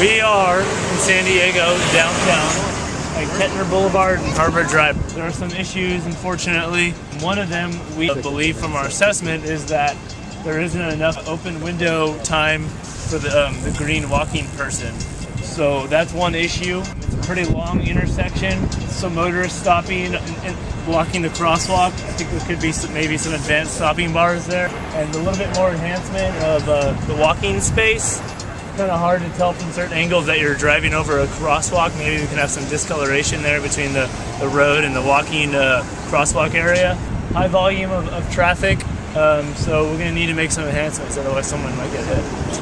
We are in San Diego, downtown, at Kettner Boulevard and Harbor Drive. There are some issues, unfortunately. One of them, we believe from our assessment, is that there isn't enough open window time for the, um, the green walking person. So that's one issue. It's a pretty long intersection. Some motorists stopping and blocking the crosswalk. I think there could be some, maybe some advanced stopping bars there. And a little bit more enhancement of uh, the walking space. Kind of hard to tell from certain angles that you're driving over a crosswalk. Maybe we can have some discoloration there between the, the road and the walking uh, crosswalk area. High volume of, of traffic, um, so we're going to need to make some enhancements, otherwise someone might get hit.